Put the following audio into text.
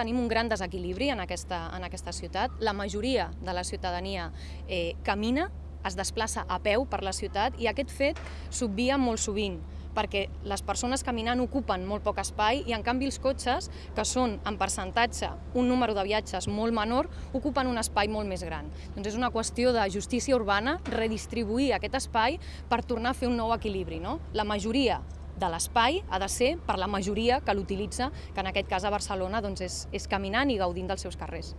tenim un gran desequilibri en aquesta, en aquesta ciutat. La majoria de la ciutadania eh, camina, es desplaça a peu per la ciutat i aquest fet s'obvia molt sovint perquè les persones caminant ocupen molt poc espai i en canvi els cotxes, que són en percentatge un número de viatges molt menor, ocupen un espai molt més gran. Doncs és una qüestió de justícia urbana redistribuir aquest espai per tornar a fer un nou equilibri. No? La majoria de l'espai ha de ser per la majoria que l'utilitza, que en aquest cas a Barcelona doncs és, és caminant i gaudint dels seus carrers.